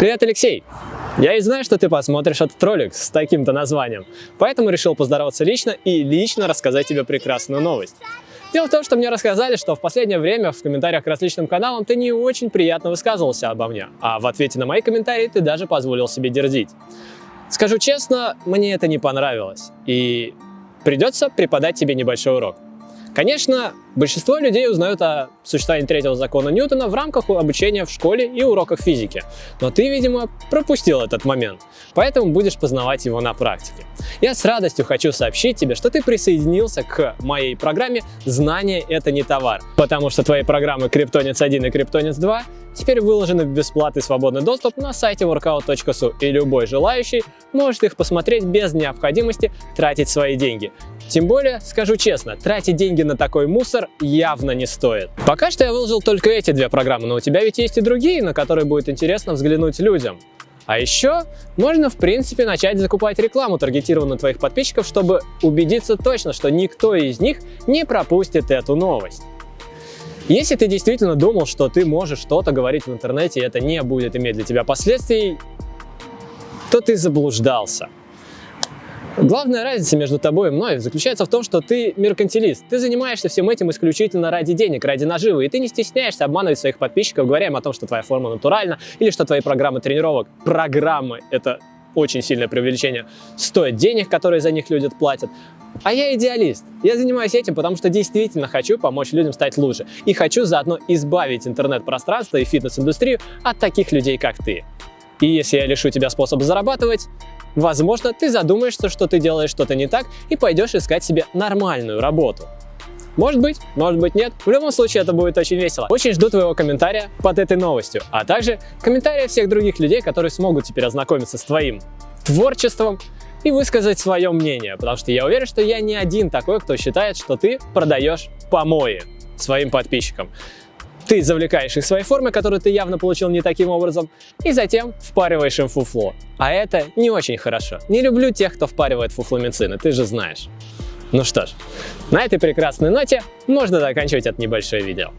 Привет, Алексей! Я и знаю, что ты посмотришь этот ролик с таким-то названием, поэтому решил поздороваться лично и лично рассказать тебе прекрасную новость. Дело в том, что мне рассказали, что в последнее время в комментариях к различным каналам ты не очень приятно высказывался обо мне, а в ответе на мои комментарии ты даже позволил себе дерзить. Скажу честно, мне это не понравилось, и придется преподать тебе небольшой урок. Конечно, большинство людей узнают о существовании третьего закона Ньютона в рамках обучения в школе и уроках физики. Но ты, видимо, пропустил этот момент, поэтому будешь познавать его на практике. Я с радостью хочу сообщить тебе, что ты присоединился к моей программе «Знание – это не товар», потому что твои программы Криптонец 1 и Криптонец 2 теперь выложены в бесплатный свободный доступ на сайте workout.su, и любой желающий может их посмотреть без необходимости тратить свои деньги. Тем более, скажу честно, тратить деньги на такой мусор явно не стоит. Пока что я выложил только эти две программы, но у тебя ведь есть и другие, на которые будет интересно взглянуть людям. А еще можно в принципе начать закупать рекламу, таргетированную твоих подписчиков, чтобы убедиться точно, что никто из них не пропустит эту новость. Если ты действительно думал, что ты можешь что-то говорить в интернете и это не будет иметь для тебя последствий, то ты заблуждался. Главная разница между тобой и мной заключается в том, что ты меркантилист. Ты занимаешься всем этим исключительно ради денег, ради наживы, и ты не стесняешься обманывать своих подписчиков, говоря им о том, что твоя форма натуральна, или что твои программы тренировок, программы, это очень сильное преувеличение, стоят денег, которые за них люди платят. А я идеалист. Я занимаюсь этим, потому что действительно хочу помочь людям стать лучше. И хочу заодно избавить интернет-пространство и фитнес-индустрию от таких людей, как ты. И если я лишу тебя способа зарабатывать, возможно, ты задумаешься, что ты делаешь что-то не так и пойдешь искать себе нормальную работу. Может быть, может быть нет. В любом случае это будет очень весело. Очень жду твоего комментария под этой новостью, а также комментария всех других людей, которые смогут теперь ознакомиться с твоим творчеством и высказать свое мнение, потому что я уверен, что я не один такой, кто считает, что ты продаешь помои своим подписчикам. Ты завлекаешь их своей форме, которую ты явно получил не таким образом, и затем впариваешь им фуфло. А это не очень хорошо. Не люблю тех, кто впаривает фуфломицины, ты же знаешь. Ну что ж, на этой прекрасной ноте можно заканчивать это небольшое видео.